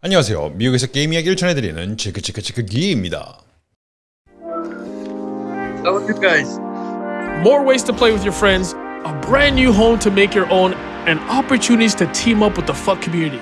안녕하세요. 미국에서 게임 이야기를 전해드리는 체크체크체크 기입니다. How are you guys? more ways to play with your friends, a brand new home to make your own, and opportunities to team up with the FUT community.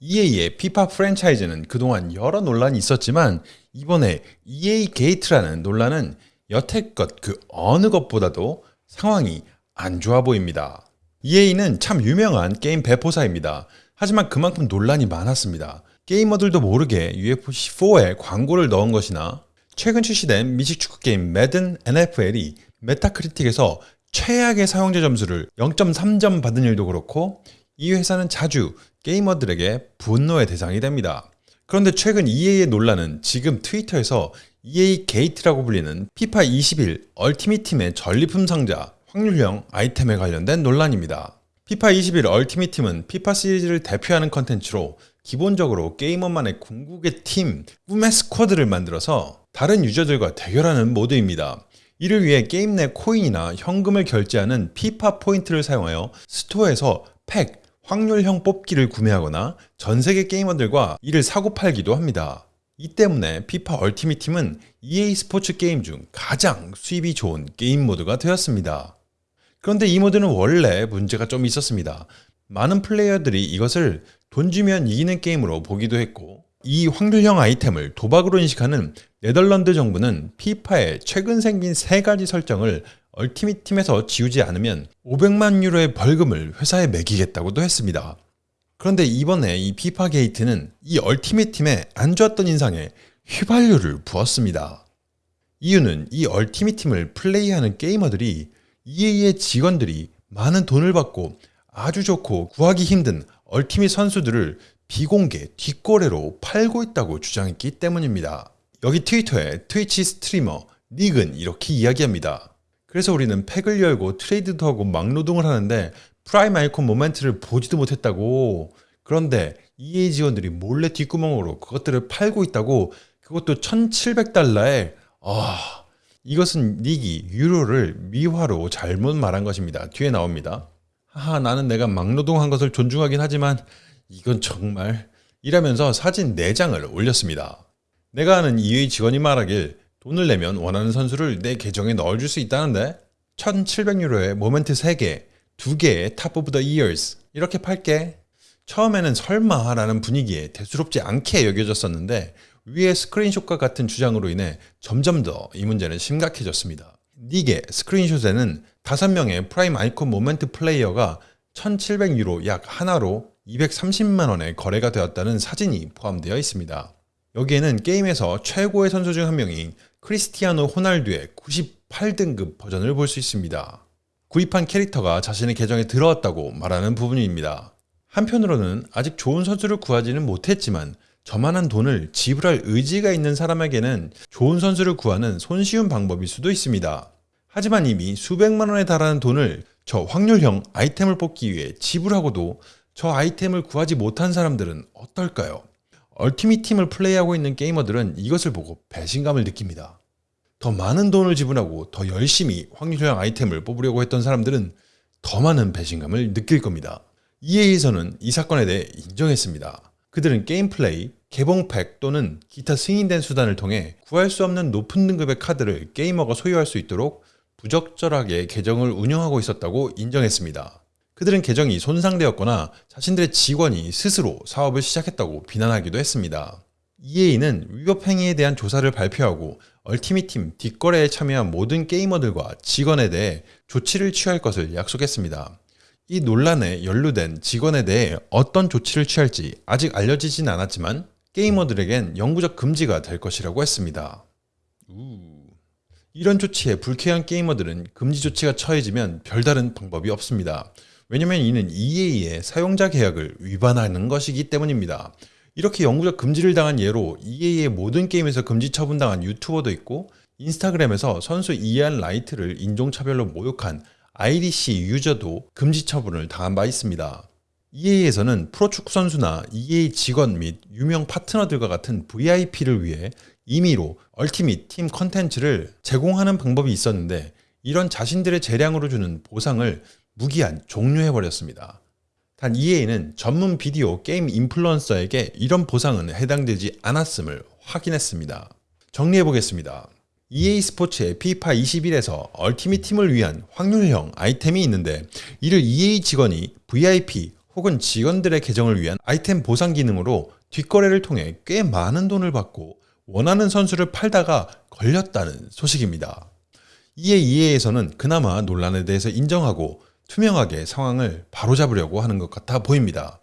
EA의 피파 프랜차이즈는 그동안 여러 논란이 있었지만 이번에 EA 게이트라는 논란은 여태껏 그 어느 것보다도 상황이 안 좋아 보입니다. EA는 참 유명한 게임 배포사입니다. 하지만 그만큼 논란이 많았습니다. 게이머들도 모르게 UFC4에 광고를 넣은 것이나 최근 출시된 미식축구 게임 매든 NFL이 메타크리틱에서 최악의 사용자 점수를 0.3점 받은 일도 그렇고 이 회사는 자주 게이머들에게 분노의 대상이 됩니다. 그런데 최근 EA의 논란은 지금 트위터에서 EA 게이트라고 불리는 피파 21 얼티밋 팀의 전리품 상자 확률형 아이템에 관련된 논란입니다. 피파 21 얼티밋 팀은 피파 시리즈를 대표하는 컨텐츠로 기본적으로 게이머만의 궁극의 팀, 꿈의 스쿼드를 만들어서 다른 유저들과 대결하는 모드입니다. 이를 위해 게임 내 코인이나 현금을 결제하는 피파 포인트를 사용하여 스토어에서 팩, 확률형 뽑기를 구매하거나 전 세계 게이머들과 이를 사고 팔기도 합니다. 이 때문에 피파 얼티밋 팀은 EA 스포츠 게임 중 가장 수입이 좋은 게임 모드가 되었습니다. 그런데 이 모드는 원래 문제가 좀 있었습니다. 많은 플레이어들이 이것을 돈 주면 이기는 게임으로 보기도 했고 이 확률형 아이템을 도박으로 인식하는 네덜란드 정부는 피파의 최근 생긴 세 가지 설정을 얼티밋 팀에서 지우지 않으면 500만 유로의 벌금을 회사에 매기겠다고도 했습니다. 그런데 이번에 이 피파 게이트는 이 얼티밋 팀의 안 좋았던 인상에 휘발유를 부었습니다. 이유는 이 얼티밋 팀을 플레이하는 게이머들이 EA의 직원들이 많은 돈을 받고 아주 좋고 구하기 힘든 얼티밋 선수들을 비공개 뒷거래로 팔고 있다고 주장했기 때문입니다. 여기 트위터에 트위치 스트리머 닉은 이렇게 이야기합니다. 그래서 우리는 팩을 열고 트레이드도 하고 막노동을 하는데 Prime Icon Moment를 보지도 못했다고. 그런데 EA 직원들이 몰래 뒷구멍으로 그것들을 팔고 있다고 그것도 1700달러에 아 이것은 닉이 유로를 미화로 잘못 말한 것입니다. 뒤에 나옵니다. 하하 나는 내가 막노동한 것을 존중하긴 하지만 이건 정말 이라면서 사진 4장을 올렸습니다. 내가 아는 EA 직원이 말하길 돈을 내면 원하는 선수를 내 계정에 넣어줄 수 있다는데 1700유로에 Moment 3개, 2개의 Top of the Years 이렇게 팔게 처음에는 설마 라는 분위기에 대수롭지 않게 여겨졌었는데 위의 스크린샷과 같은 주장으로 인해 점점 더 이 문제는 심각해졌습니다. 닉의 스크린샷에는 5명의 Prime Icon Moment 플레이어가 1700유로 약 한화로 230만원에 거래가 되었다는 사진이 포함되어 있습니다. 여기에는 게임에서 최고의 선수 중 한 명인 크리스티아노 호날두의 98등급 버전을 볼 수 있습니다. 구입한 캐릭터가 자신의 계정에 들어왔다고 말하는 부분입니다. 한편으로는 아직 좋은 선수를 구하지는 못했지만 저만한 돈을 지불할 의지가 있는 사람에게는 좋은 선수를 구하는 손쉬운 방법일 수도 있습니다. 하지만 이미 수백만 원에 달하는 돈을 저 확률형 아이템을 뽑기 위해 지불하고도 저 아이템을 구하지 못한 사람들은 어떨까요? 얼티밋 팀을 플레이하고 있는 게이머들은 이것을 보고 배신감을 느낍니다. 더 많은 돈을 지불하고 더 열심히 확률형 아이템을 뽑으려고 했던 사람들은 더 많은 배신감을 느낄 겁니다. EA에서는 이 사건에 대해 인정했습니다. 그들은 게임 플레이, 개봉팩 또는 기타 승인된 수단을 통해 구할 수 없는 높은 등급의 카드를 게이머가 소유할 수 있도록 부적절하게 계정을 운영하고 있었다고 인정했습니다. 그들은 계정이 손상되었거나 자신들의 직원이 스스로 사업을 시작했다고 비난하기도 했습니다. EA는 위법 행위에 대한 조사를 발표하고 얼티밋팀 뒷거래에 참여한 모든 게이머들과 직원에 대해 조치를 취할 것을 약속했습니다. 이 논란에 연루된 직원에 대해 어떤 조치를 취할지 아직 알려지진 않았지만 게이머들에겐 영구적 금지가 될 것이라고 했습니다. 우. 이런 조치에 불쾌한 게이머들은 금지 조치가 처해지면 별다른 방법이 없습니다. 왜냐면 이는 EA의 사용자 계약을 위반하는 것이기 때문입니다. 이렇게 영구적 금지를 당한 예로 EA의 모든 게임에서 금지 처분당한 유튜버도 있고 인스타그램에서 선수 이안 라이트를 인종차별로 모욕한 IDC 유저도 금지 처분을 당한 바 있습니다. EA에서는 프로축구 선수나 EA 직원 및 유명 파트너들과 같은 VIP를 위해 임의로 얼티밋 팀 컨텐츠를 제공하는 방법이 있었는데 이런 자신들의 재량으로 주는 보상을 무기한 종료해버렸습니다. 단 EA는 전문 비디오 게임 인플루언서에게 이런 보상은 해당되지 않았음을 확인했습니다. 정리해보겠습니다. EA 스포츠의 피파 21에서 얼티밋 팀을 위한 확률형 아이템이 있는데 이를 EA 직원이 VIP 혹은 직원들의 계정을 위한 아이템 보상 기능으로 뒷거래를 통해 꽤 많은 돈을 받고 원하는 선수를 팔다가 걸렸다는 소식입니다. 이에 EA에서는 그나마 논란에 대해서 인정하고 투명하게 상황을 바로잡으려고 하는 것 같아 보입니다.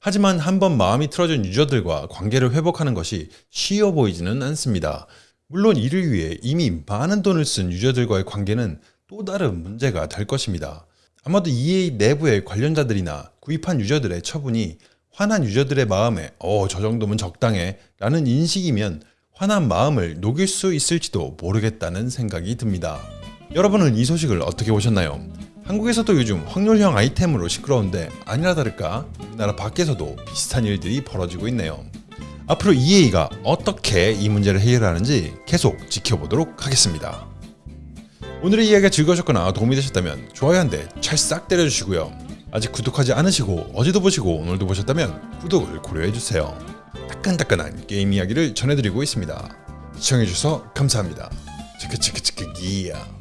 하지만 한번 마음이 틀어진 유저들과 관계를 회복하는 것이 쉬워 보이지는 않습니다. 물론 이를 위해 이미 많은 돈을 쓴 유저들과의 관계는 또 다른 문제가 될 것입니다. 아마도 EA 내부의 관련자들이나 구입한 유저들의 처분이 화난 유저들의 마음에 어, 저 정도면 적당해 라는 인식이면 화난 마음을 녹일 수 있을지도 모르겠다는 생각이 듭니다. 여러분은 이 소식을 어떻게 보셨나요? 한국에서도 요즘 확률형 아이템으로 시끄러운데 아니라 다를까 우리나라 밖에서도 비슷한 일들이 벌어지고 있네요. 앞으로 EA가 어떻게 이 문제를 해결하는지 계속 지켜보도록 하겠습니다. 오늘의 이야기가 즐거우셨거나 도움이 되셨다면 좋아요 한 대 찰싹 때려주시고요. 아직 구독하지 않으시고 어제도 보시고 오늘도 보셨다면 구독을 고려해주세요. 따끈따끈한 게임 이야기를 전해드리고 있습니다. 시청해주셔서 감사합니다. 치크치크치크 기야.